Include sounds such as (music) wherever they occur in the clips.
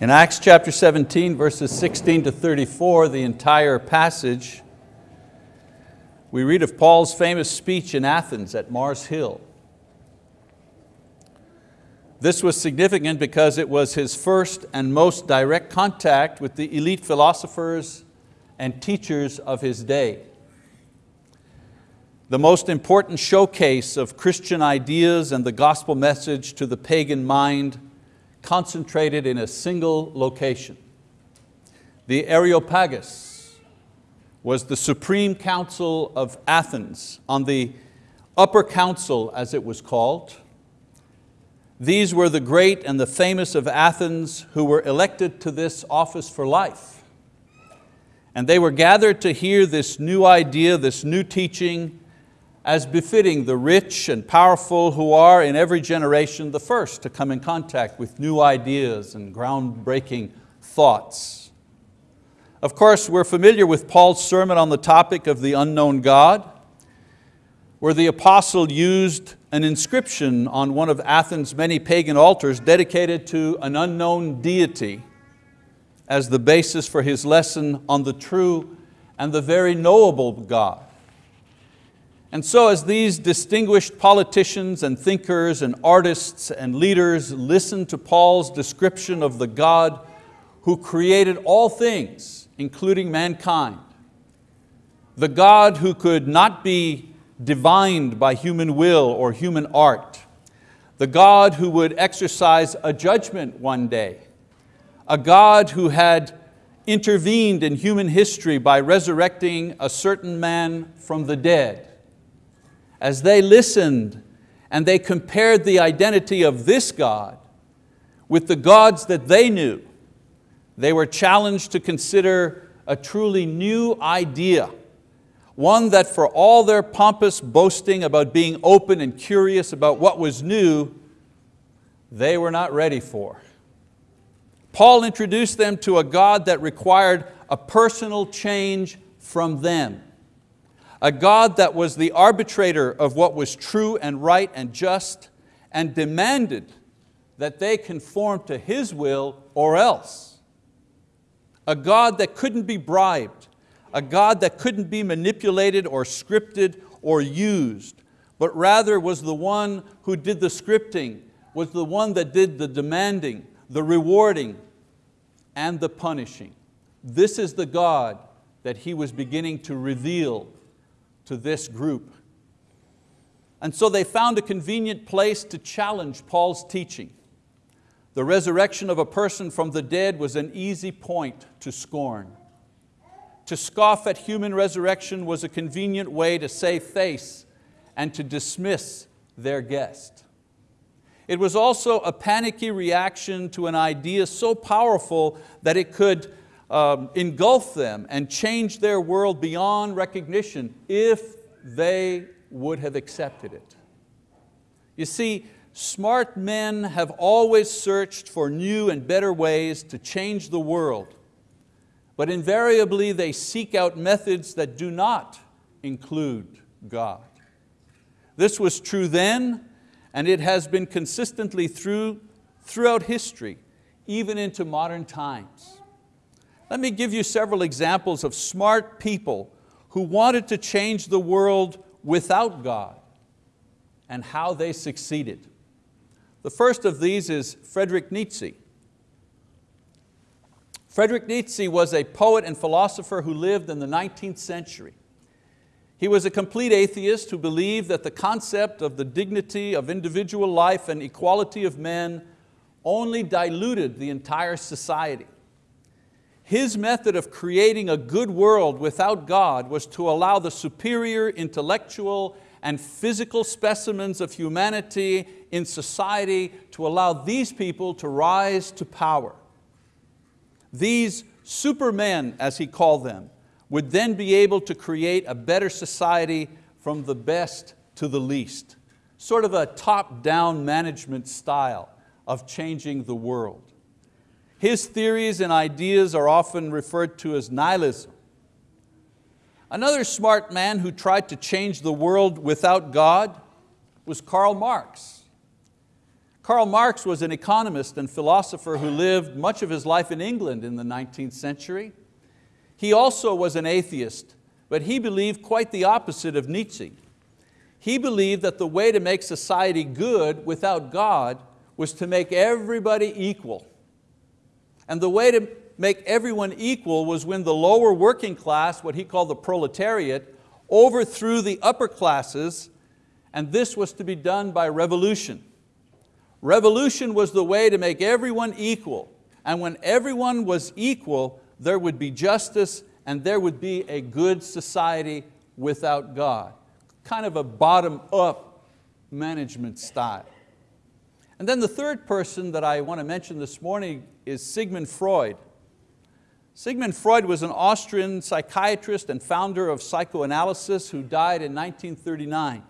In Acts chapter 17, verses 16 to 34, the entire passage, we read of Paul's famous speech in Athens at Mars Hill. This was significant because it was his first and most direct contact with the elite philosophers and teachers of his day. The most important showcase of Christian ideas and the gospel message to the pagan mind concentrated in a single location. The Areopagus was the supreme council of Athens on the upper council as it was called. These were the great and the famous of Athens who were elected to this office for life. And they were gathered to hear this new idea, this new teaching, as befitting the rich and powerful who are in every generation the first to come in contact with new ideas and groundbreaking thoughts. Of course, we're familiar with Paul's sermon on the topic of the unknown God, where the apostle used an inscription on one of Athens' many pagan altars dedicated to an unknown deity as the basis for his lesson on the true and the very knowable God. And so as these distinguished politicians and thinkers and artists and leaders listened to Paul's description of the God who created all things, including mankind, the God who could not be divined by human will or human art, the God who would exercise a judgment one day, a God who had intervened in human history by resurrecting a certain man from the dead, as they listened and they compared the identity of this God with the gods that they knew, they were challenged to consider a truly new idea, one that for all their pompous boasting about being open and curious about what was new, they were not ready for. Paul introduced them to a God that required a personal change from them a God that was the arbitrator of what was true and right and just and demanded that they conform to His will or else. A God that couldn't be bribed, a God that couldn't be manipulated or scripted or used, but rather was the one who did the scripting, was the one that did the demanding, the rewarding, and the punishing. This is the God that He was beginning to reveal to this group. And so they found a convenient place to challenge Paul's teaching. The resurrection of a person from the dead was an easy point to scorn. To scoff at human resurrection was a convenient way to save face and to dismiss their guest. It was also a panicky reaction to an idea so powerful that it could um, engulf them and change their world beyond recognition if they would have accepted it. You see, smart men have always searched for new and better ways to change the world, but invariably they seek out methods that do not include God. This was true then, and it has been consistently through, throughout history, even into modern times. Let me give you several examples of smart people who wanted to change the world without God and how they succeeded. The first of these is Friedrich Nietzsche. Friedrich Nietzsche was a poet and philosopher who lived in the 19th century. He was a complete atheist who believed that the concept of the dignity of individual life and equality of men only diluted the entire society. His method of creating a good world without God was to allow the superior intellectual and physical specimens of humanity in society to allow these people to rise to power. These supermen, as he called them, would then be able to create a better society from the best to the least, sort of a top-down management style of changing the world. His theories and ideas are often referred to as nihilism. Another smart man who tried to change the world without God was Karl Marx. Karl Marx was an economist and philosopher who lived much of his life in England in the 19th century. He also was an atheist, but he believed quite the opposite of Nietzsche. He believed that the way to make society good without God was to make everybody equal. And the way to make everyone equal was when the lower working class, what he called the proletariat, overthrew the upper classes, and this was to be done by revolution. Revolution was the way to make everyone equal, and when everyone was equal, there would be justice and there would be a good society without God. Kind of a bottom-up management style. And then the third person that I want to mention this morning is Sigmund Freud. Sigmund Freud was an Austrian psychiatrist and founder of psychoanalysis who died in 1939.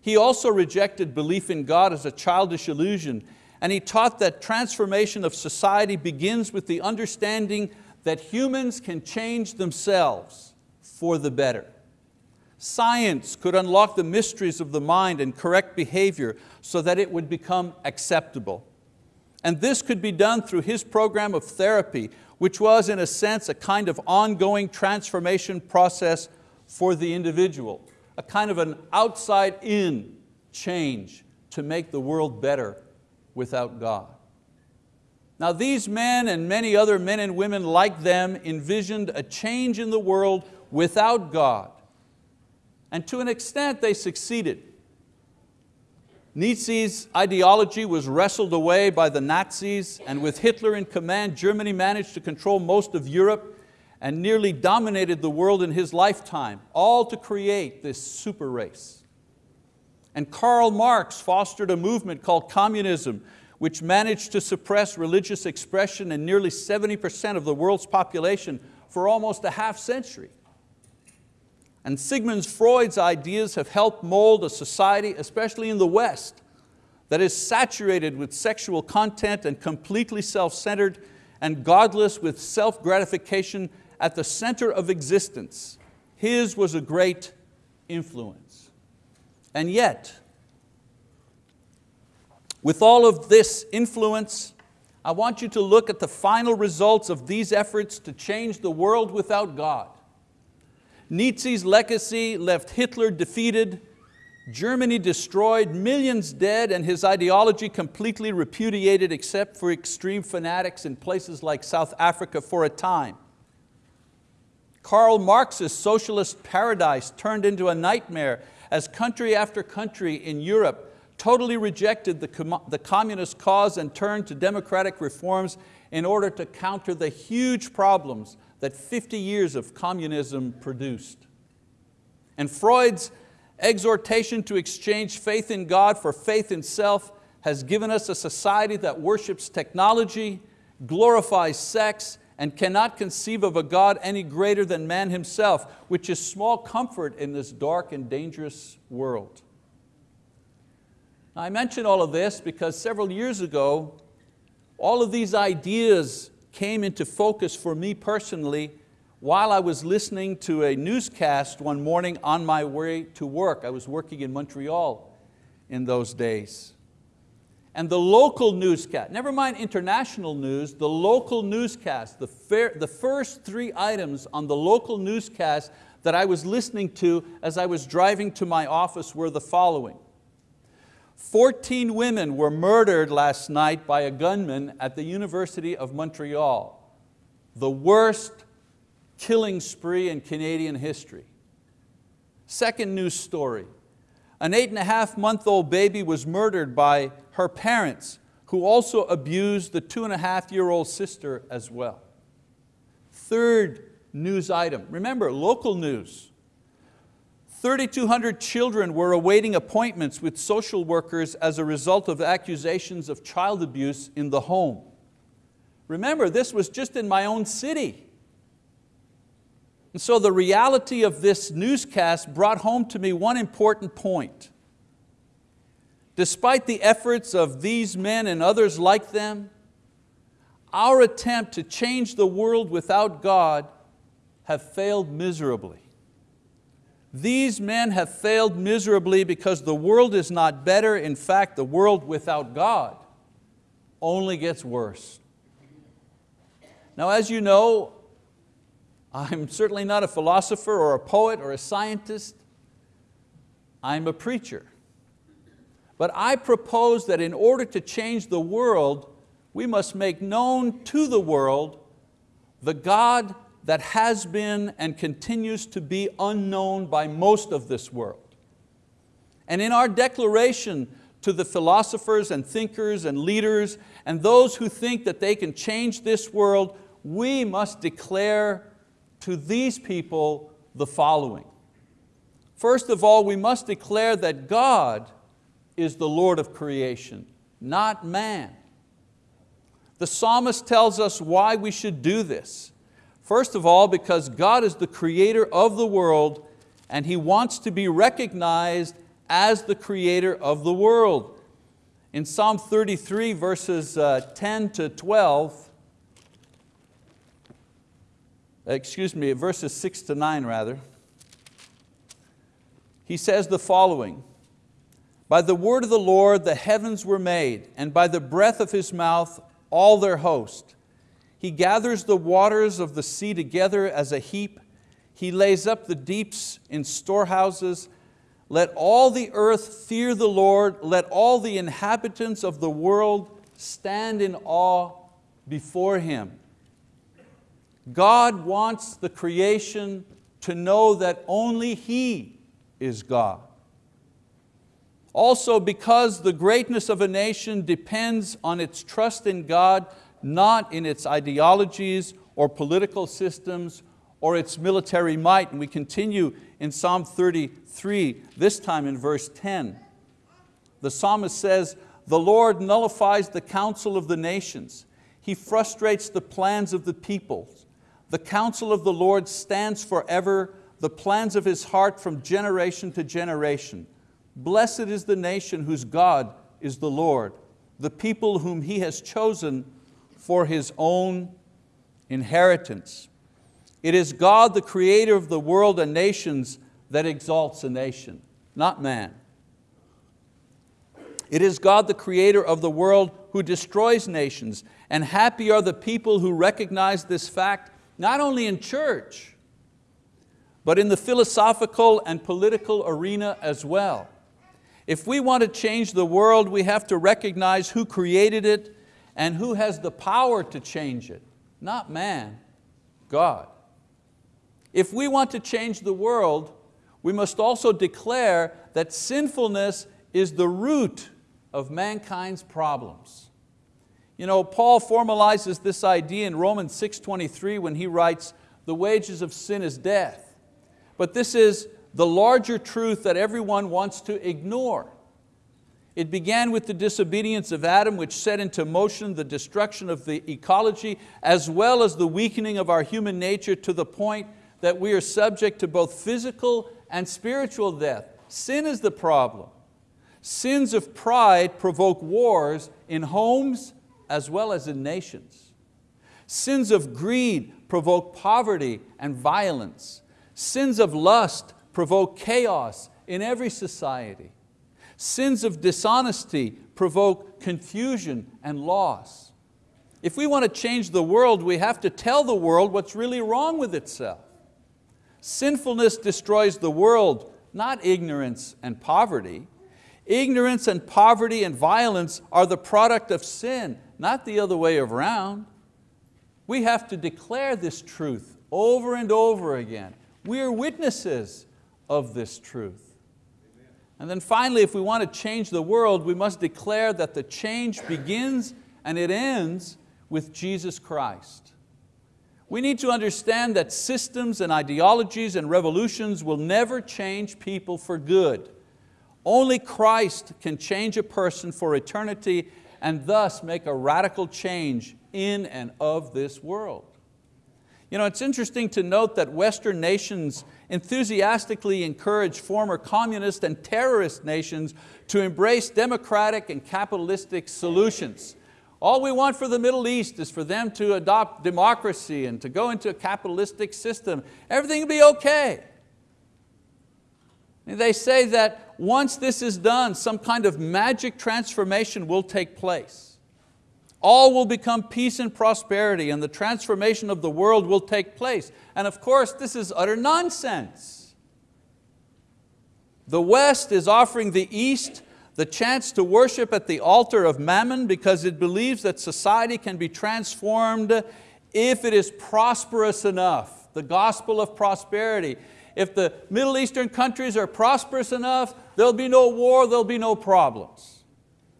He also rejected belief in God as a childish illusion and he taught that transformation of society begins with the understanding that humans can change themselves for the better. Science could unlock the mysteries of the mind and correct behavior so that it would become acceptable. And this could be done through his program of therapy, which was in a sense a kind of ongoing transformation process for the individual, a kind of an outside-in change to make the world better without God. Now these men and many other men and women like them envisioned a change in the world without God. And to an extent they succeeded. Nietzsche's ideology was wrestled away by the Nazis and with Hitler in command, Germany managed to control most of Europe and nearly dominated the world in his lifetime, all to create this super race. And Karl Marx fostered a movement called communism, which managed to suppress religious expression in nearly 70% of the world's population for almost a half century. And Sigmund Freud's ideas have helped mold a society, especially in the West, that is saturated with sexual content and completely self-centered and godless with self-gratification at the center of existence. His was a great influence. And yet, with all of this influence, I want you to look at the final results of these efforts to change the world without God. Nietzsche's legacy left Hitler defeated, Germany destroyed, millions dead, and his ideology completely repudiated except for extreme fanatics in places like South Africa for a time. Karl Marx's socialist paradise turned into a nightmare as country after country in Europe totally rejected the, com the communist cause and turned to democratic reforms in order to counter the huge problems that 50 years of communism produced. And Freud's exhortation to exchange faith in God for faith in self has given us a society that worships technology, glorifies sex, and cannot conceive of a God any greater than man himself, which is small comfort in this dark and dangerous world. Now, I mention all of this because several years ago, all of these ideas came into focus for me personally while I was listening to a newscast one morning on my way to work. I was working in Montreal in those days and the local newscast, never mind international news, the local newscast, the, fair, the first three items on the local newscast that I was listening to as I was driving to my office were the following. 14 women were murdered last night by a gunman at the University of Montreal. The worst killing spree in Canadian history. Second news story, an eight and a half month old baby was murdered by her parents, who also abused the two and a half year old sister as well. Third news item, remember local news. 3,200 children were awaiting appointments with social workers as a result of accusations of child abuse in the home. Remember, this was just in my own city. And so the reality of this newscast brought home to me one important point. Despite the efforts of these men and others like them, our attempt to change the world without God have failed miserably. These men have failed miserably because the world is not better. In fact, the world without God only gets worse. Now as you know, I'm certainly not a philosopher or a poet or a scientist. I'm a preacher. But I propose that in order to change the world, we must make known to the world the God that has been and continues to be unknown by most of this world. And in our declaration to the philosophers and thinkers and leaders and those who think that they can change this world, we must declare to these people the following. First of all, we must declare that God is the Lord of creation, not man. The psalmist tells us why we should do this. First of all, because God is the creator of the world and He wants to be recognized as the creator of the world. In Psalm 33 verses uh, 10 to 12, excuse me, verses six to nine rather, he says the following, by the word of the Lord the heavens were made, and by the breath of His mouth all their host. He gathers the waters of the sea together as a heap. He lays up the deeps in storehouses. Let all the earth fear the Lord. Let all the inhabitants of the world stand in awe before Him. God wants the creation to know that only He is God. Also because the greatness of a nation depends on its trust in God, not in its ideologies or political systems or its military might. And we continue in Psalm 33, this time in verse 10. The psalmist says, the Lord nullifies the counsel of the nations. He frustrates the plans of the peoples. The counsel of the Lord stands forever, the plans of His heart from generation to generation. Blessed is the nation whose God is the Lord, the people whom He has chosen for His own inheritance. It is God, the creator of the world and nations, that exalts a nation, not man. It is God, the creator of the world, who destroys nations, and happy are the people who recognize this fact, not only in church, but in the philosophical and political arena as well. If we want to change the world, we have to recognize who created it and who has the power to change it. Not man, God. If we want to change the world, we must also declare that sinfulness is the root of mankind's problems. You know, Paul formalizes this idea in Romans 6.23 when he writes, the wages of sin is death. But this is the larger truth that everyone wants to ignore. It began with the disobedience of Adam which set into motion the destruction of the ecology as well as the weakening of our human nature to the point that we are subject to both physical and spiritual death. Sin is the problem. Sins of pride provoke wars in homes as well as in nations. Sins of greed provoke poverty and violence. Sins of lust provoke chaos in every society. Sins of dishonesty provoke confusion and loss. If we want to change the world, we have to tell the world what's really wrong with itself. Sinfulness destroys the world, not ignorance and poverty. Ignorance and poverty and violence are the product of sin, not the other way around. We have to declare this truth over and over again. We are witnesses of this truth. And then finally, if we want to change the world, we must declare that the change begins and it ends with Jesus Christ. We need to understand that systems and ideologies and revolutions will never change people for good. Only Christ can change a person for eternity and thus make a radical change in and of this world. You know, it's interesting to note that Western nations enthusiastically encourage former communist and terrorist nations to embrace democratic and capitalistic solutions. All we want for the Middle East is for them to adopt democracy and to go into a capitalistic system. Everything will be okay. They say that once this is done, some kind of magic transformation will take place. All will become peace and prosperity and the transformation of the world will take place. And of course, this is utter nonsense. The West is offering the East the chance to worship at the altar of mammon because it believes that society can be transformed if it is prosperous enough, the gospel of prosperity. If the Middle Eastern countries are prosperous enough, there'll be no war, there'll be no problems.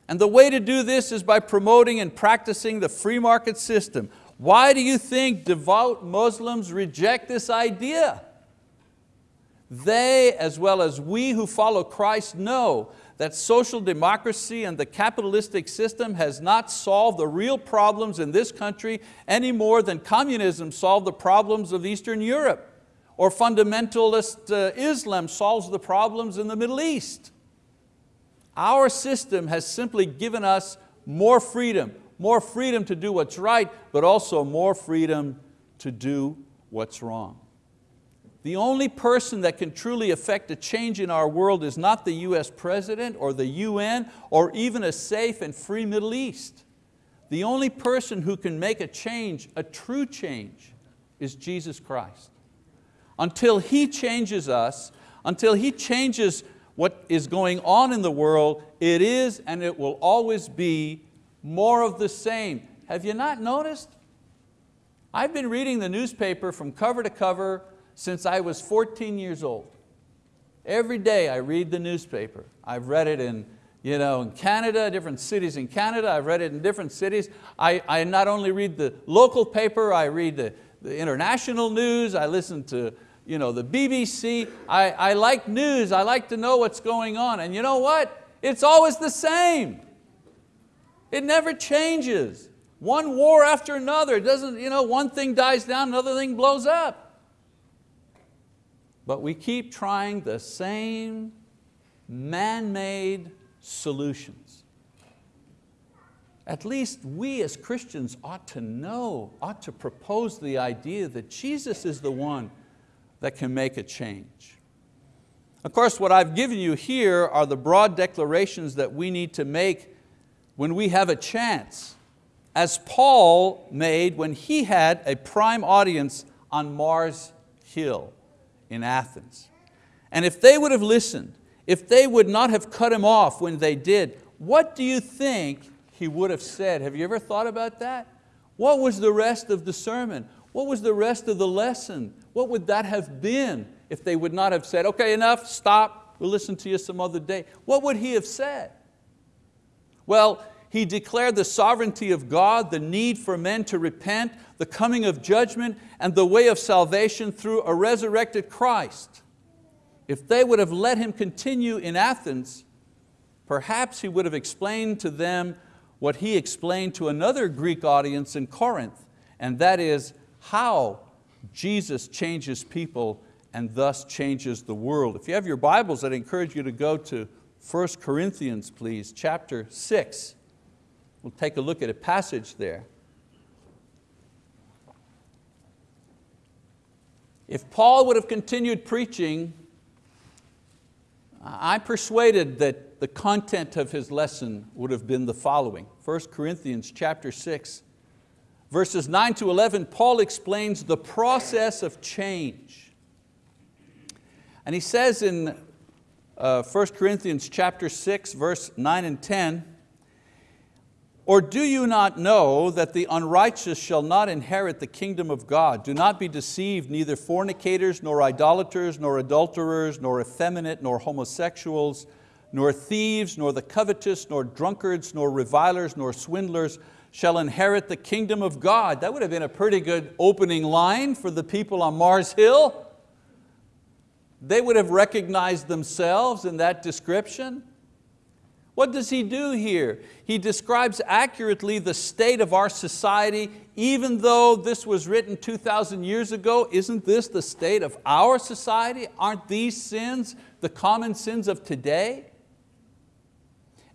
And the way to do this is by promoting and practicing the free market system. Why do you think devout Muslims reject this idea? They, as well as we who follow Christ, know that social democracy and the capitalistic system has not solved the real problems in this country any more than communism solved the problems of Eastern Europe or fundamentalist uh, Islam solves the problems in the Middle East. Our system has simply given us more freedom, more freedom to do what's right, but also more freedom to do what's wrong. The only person that can truly affect a change in our world is not the US president or the UN or even a safe and free Middle East. The only person who can make a change, a true change, is Jesus Christ. Until He changes us, until He changes what is going on in the world, it is and it will always be more of the same. Have you not noticed? I've been reading the newspaper from cover to cover since I was 14 years old. Every day I read the newspaper. I've read it in, you know, in Canada, different cities in Canada. I've read it in different cities. I, I not only read the local paper, I read the, the international news, I listen to you know, the BBC. I, I like news, I like to know what's going on. And you know what? It's always the same. It never changes. One war after another. It doesn't, you know, one thing dies down, another thing blows up. But we keep trying the same man-made solutions. At least we as Christians ought to know, ought to propose the idea that Jesus is the one that can make a change. Of course, what I've given you here are the broad declarations that we need to make when we have a chance, as Paul made when he had a prime audience on Mars Hill in Athens. And if they would have listened, if they would not have cut him off when they did, what do you think he would have said? Have you ever thought about that? What was the rest of the sermon? What was the rest of the lesson? What would that have been if they would not have said, okay, enough, stop, we'll listen to you some other day. What would he have said? Well, he declared the sovereignty of God, the need for men to repent, the coming of judgment, and the way of salvation through a resurrected Christ. If they would have let him continue in Athens, perhaps he would have explained to them what he explained to another Greek audience in Corinth, and that is how Jesus changes people and thus changes the world. If you have your Bibles, I'd encourage you to go to 1 Corinthians, please, chapter 6. We'll take a look at a passage there. If Paul would have continued preaching, I'm persuaded that the content of his lesson would have been the following. 1 Corinthians chapter 6, verses 9 to 11, Paul explains the process of change. And he says in uh, 1 Corinthians chapter 6, verse 9 and 10, or do you not know that the unrighteous shall not inherit the kingdom of God? Do not be deceived, neither fornicators, nor idolaters, nor adulterers, nor effeminate, nor homosexuals, nor thieves, nor the covetous, nor drunkards, nor revilers, nor swindlers shall inherit the kingdom of God. That would have been a pretty good opening line for the people on Mars Hill. They would have recognized themselves in that description. What does he do here? He describes accurately the state of our society, even though this was written 2,000 years ago, isn't this the state of our society? Aren't these sins the common sins of today?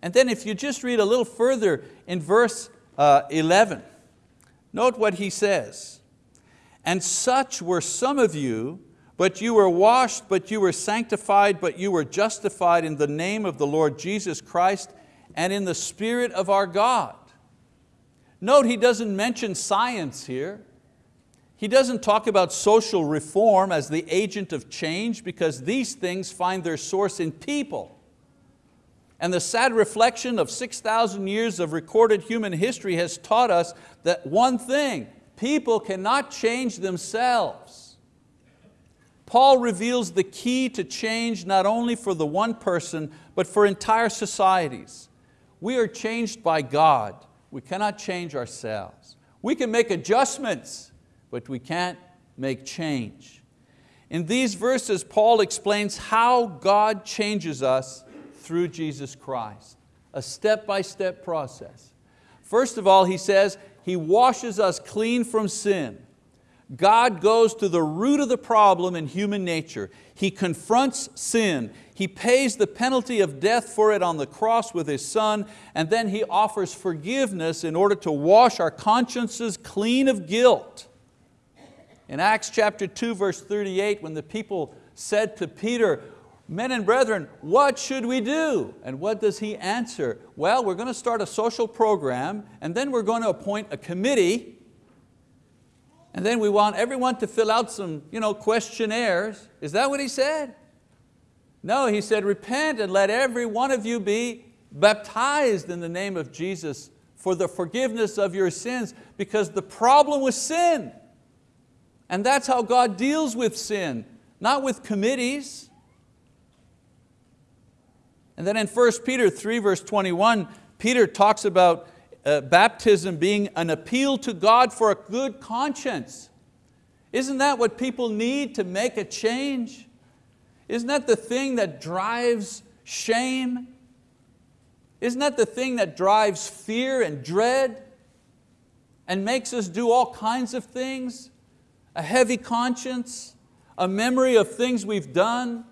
And then if you just read a little further in verse uh, 11, note what he says. And such were some of you, But you were washed, but you were sanctified, but you were justified in the name of the Lord Jesus Christ and in the Spirit of our God. Note he doesn't mention science here. He doesn't talk about social reform as the agent of change because these things find their source in people. And the sad reflection of 6,000 years of recorded human history has taught us that one thing, people cannot change themselves. Paul reveals the key to change not only for the one person, but for entire societies. We are changed by God. We cannot change ourselves. We can make adjustments, but we can't make change. In these verses, Paul explains how God changes us through Jesus Christ. A step-by-step -step process. First of all, he says, He washes us clean from sin. God goes to the root of the problem in human nature. He confronts sin. He pays the penalty of death for it on the cross with His Son, and then He offers forgiveness in order to wash our consciences clean of guilt. In Acts chapter 2, verse 38, when the people said to Peter, men and brethren, what should we do? And what does he answer? Well, we're going to start a social program and then we're going to appoint a committee and then we want everyone to fill out some you know, questionnaires. Is that what he said? No, he said, repent and let every one of you be baptized in the name of Jesus for the forgiveness of your sins because the problem was sin. And that's how God deals with sin, not with committees. And then in 1 Peter 3 verse 21, Peter talks about uh, baptism being an appeal to God for a good conscience. Isn't that what people need to make a change? Isn't that the thing that drives shame? Isn't that the thing that drives fear and dread and makes us do all kinds of things? A heavy conscience, a memory of things we've done,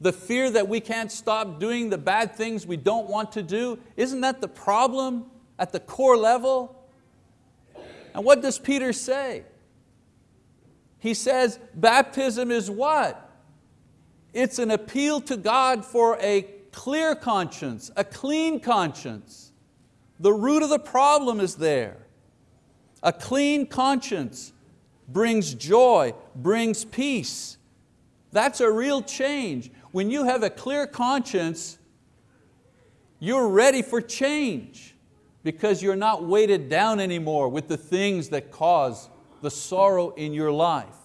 the fear that we can't stop doing the bad things we don't want to do, isn't that the problem at the core level? And what does Peter say? He says baptism is what? It's an appeal to God for a clear conscience, a clean conscience. The root of the problem is there. A clean conscience brings joy, brings peace. That's a real change. When you have a clear conscience, you're ready for change because you're not weighted down anymore with the things that cause the sorrow in your life.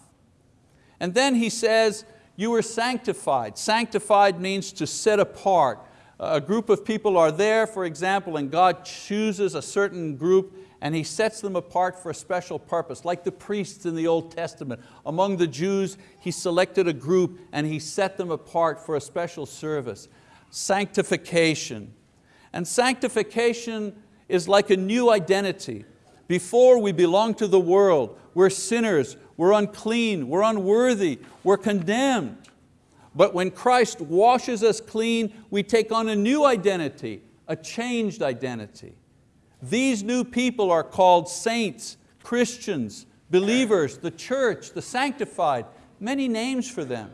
And then he says, you were sanctified. Sanctified means to set apart. A group of people are there, for example, and God chooses a certain group and He sets them apart for a special purpose, like the priests in the Old Testament. Among the Jews, He selected a group and He set them apart for a special service. Sanctification. And sanctification is like a new identity. Before we belong to the world, we're sinners, we're unclean, we're unworthy, we're condemned. But when Christ washes us clean, we take on a new identity, a changed identity. These new people are called saints, Christians, believers, the church, the sanctified, many names for them.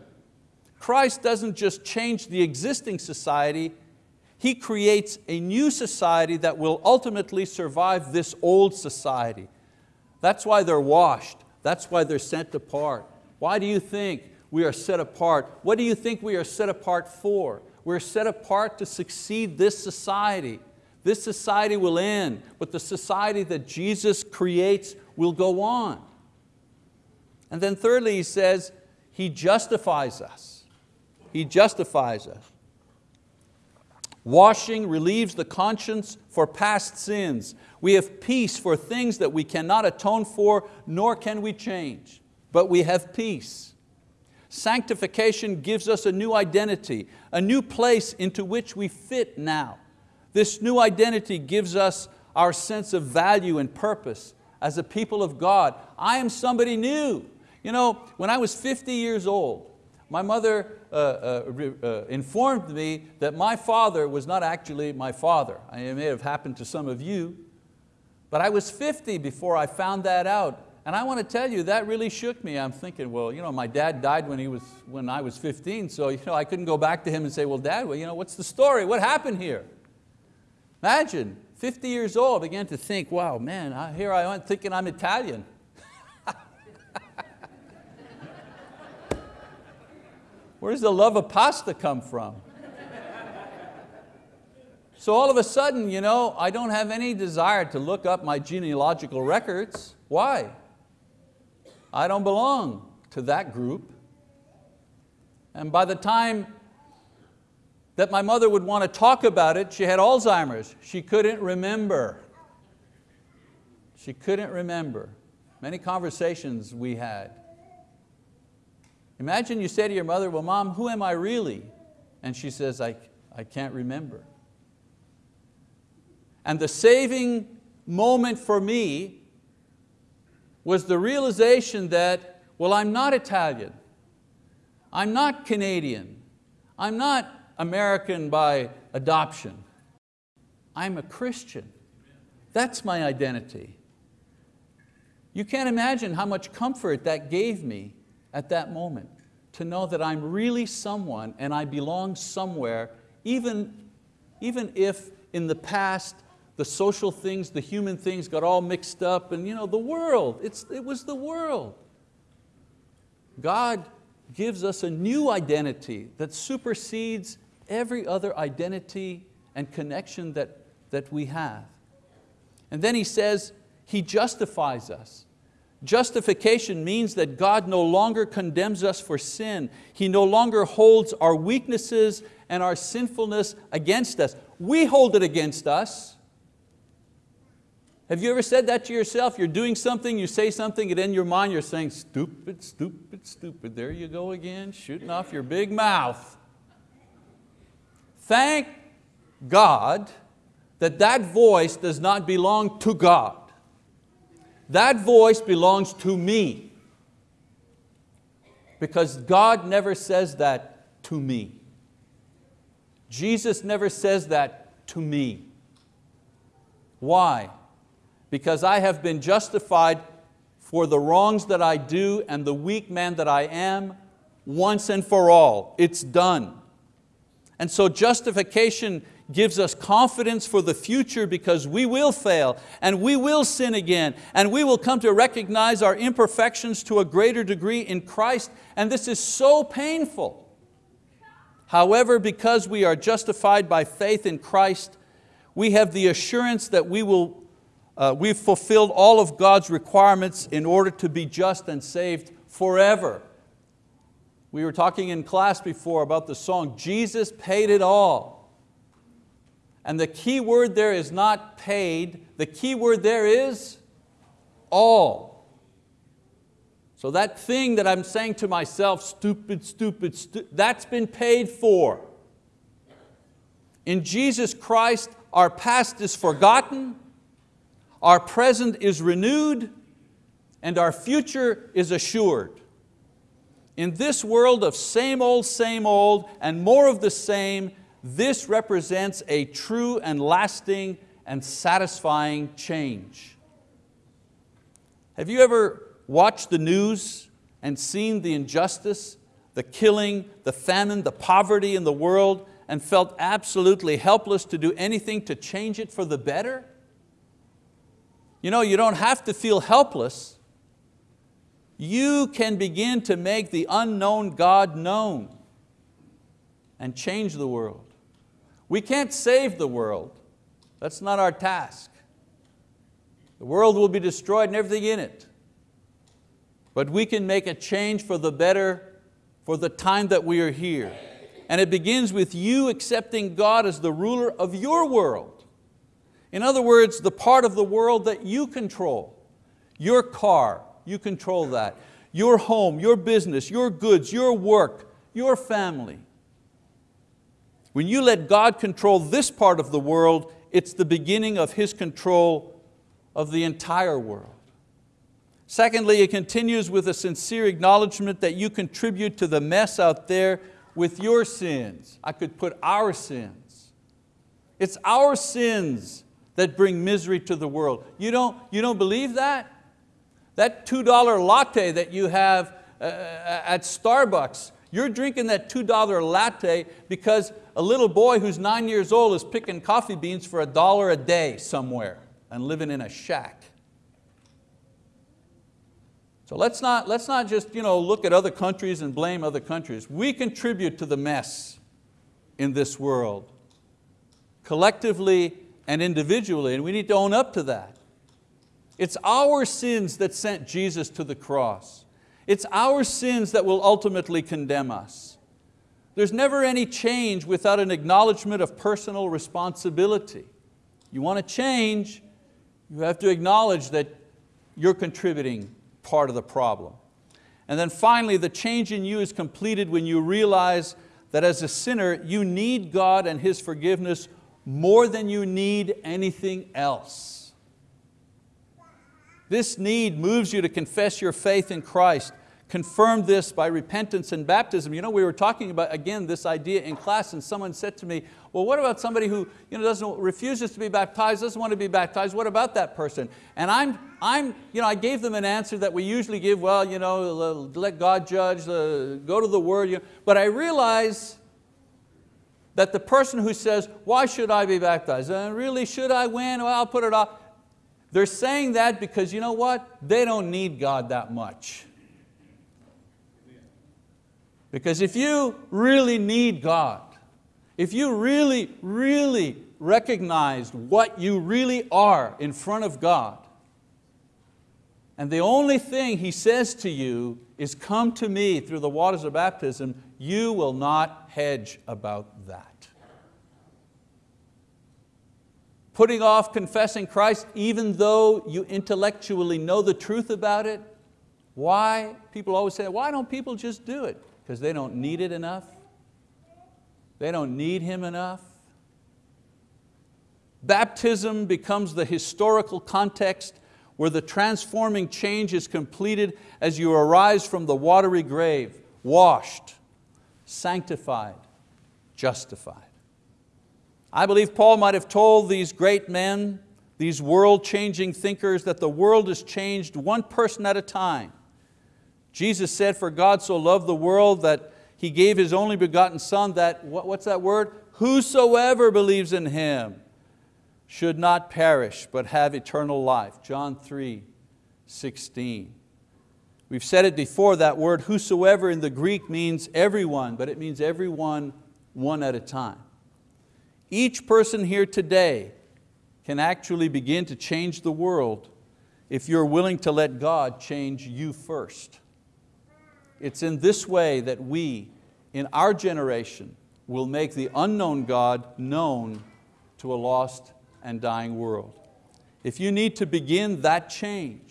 Christ doesn't just change the existing society, He creates a new society that will ultimately survive this old society. That's why they're washed, that's why they're sent apart. Why do you think we are set apart? What do you think we are set apart for? We're set apart to succeed this society. This society will end, but the society that Jesus creates will go on. And then thirdly, he says, He justifies us. He justifies us. Washing relieves the conscience for past sins. We have peace for things that we cannot atone for, nor can we change, but we have peace. Sanctification gives us a new identity, a new place into which we fit now. This new identity gives us our sense of value and purpose as a people of God. I am somebody new. You know, when I was 50 years old, my mother uh, uh, uh, informed me that my father was not actually my father. It may have happened to some of you, but I was 50 before I found that out. And I want to tell you, that really shook me. I'm thinking, well, you know, my dad died when, he was, when I was 15, so you know, I couldn't go back to him and say, well, dad, well, you know, what's the story? What happened here? Imagine, 50 years old, began to think, wow, man, I, here I am thinking I'm Italian. (laughs) Where does the love of pasta come from? So all of a sudden, you know, I don't have any desire to look up my genealogical records. Why? I don't belong to that group. And by the time that my mother would want to talk about it, she had Alzheimer's. She couldn't remember. She couldn't remember. Many conversations we had. Imagine you say to your mother, well mom, who am I really? And she says, I, I can't remember. And the saving moment for me was the realization that, well, I'm not Italian. I'm not Canadian. I'm not American by adoption. I'm a Christian. That's my identity. You can't imagine how much comfort that gave me at that moment to know that I'm really someone and I belong somewhere, even, even if in the past the social things, the human things got all mixed up and you know, the world, it's, it was the world. God gives us a new identity that supersedes every other identity and connection that, that we have. And then he says, He justifies us. Justification means that God no longer condemns us for sin. He no longer holds our weaknesses and our sinfulness against us. We hold it against us. Have you ever said that to yourself? You're doing something, you say something, and in your mind you're saying, stupid, stupid, stupid. There you go again, shooting off your big mouth. Thank God that that voice does not belong to God. That voice belongs to me. Because God never says that to me. Jesus never says that to me. Why? Because I have been justified for the wrongs that I do and the weak man that I am once and for all. It's done. And so justification gives us confidence for the future because we will fail and we will sin again and we will come to recognize our imperfections to a greater degree in Christ and this is so painful. However, because we are justified by faith in Christ, we have the assurance that we will uh, we've fulfilled all of God's requirements in order to be just and saved forever. We were talking in class before about the song, Jesus paid it all. And the key word there is not paid, the key word there is all. So that thing that I'm saying to myself, stupid, stupid, stu that's been paid for. In Jesus Christ, our past is forgotten, our present is renewed and our future is assured. In this world of same old, same old, and more of the same, this represents a true and lasting and satisfying change. Have you ever watched the news and seen the injustice, the killing, the famine, the poverty in the world and felt absolutely helpless to do anything to change it for the better? You know, you don't have to feel helpless. You can begin to make the unknown God known and change the world. We can't save the world. That's not our task. The world will be destroyed and everything in it. But we can make a change for the better for the time that we are here. And it begins with you accepting God as the ruler of your world. In other words, the part of the world that you control. Your car, you control that. Your home, your business, your goods, your work, your family. When you let God control this part of the world, it's the beginning of His control of the entire world. Secondly, it continues with a sincere acknowledgement that you contribute to the mess out there with your sins. I could put our sins. It's our sins that bring misery to the world. You don't, you don't believe that? That $2 latte that you have uh, at Starbucks, you're drinking that $2 latte because a little boy who's nine years old is picking coffee beans for a dollar a day somewhere and living in a shack. So let's not, let's not just you know, look at other countries and blame other countries. We contribute to the mess in this world, collectively and individually, and we need to own up to that. It's our sins that sent Jesus to the cross. It's our sins that will ultimately condemn us. There's never any change without an acknowledgement of personal responsibility. You want to change, you have to acknowledge that you're contributing part of the problem. And then finally, the change in you is completed when you realize that as a sinner, you need God and His forgiveness more than you need anything else. This need moves you to confess your faith in Christ Confirm this by repentance and baptism. You know, we were talking about, again, this idea in class and someone said to me, well, what about somebody who you know, doesn't, refuses to be baptized, doesn't want to be baptized, what about that person? And I'm, I'm, you know, I gave them an answer that we usually give, well, you know, let God judge, uh, go to the word. But I realize that the person who says, why should I be baptized? And really, should I win? Well, I'll put it off. They're saying that because you know what? They don't need God that much. Because if you really need God, if you really, really recognize what you really are in front of God, and the only thing He says to you is come to me through the waters of baptism, you will not hedge about that. Putting off confessing Christ even though you intellectually know the truth about it, why? People always say, why don't people just do it? Because they don't need it enough. They don't need Him enough. Baptism becomes the historical context where the transforming change is completed as you arise from the watery grave, washed, sanctified, justified. I believe Paul might have told these great men, these world-changing thinkers, that the world is changed one person at a time Jesus said, for God so loved the world that He gave His only begotten Son that, what's that word? Whosoever believes in Him should not perish but have eternal life. John 3, 16. We've said it before, that word whosoever in the Greek means everyone, but it means everyone one at a time. Each person here today can actually begin to change the world if you're willing to let God change you first. It's in this way that we, in our generation, will make the unknown God known to a lost and dying world. If you need to begin that change,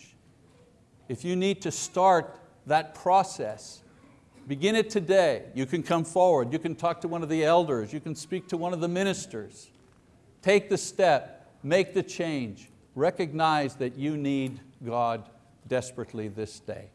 if you need to start that process, begin it today. You can come forward, you can talk to one of the elders, you can speak to one of the ministers. Take the step, make the change, recognize that you need God desperately this day.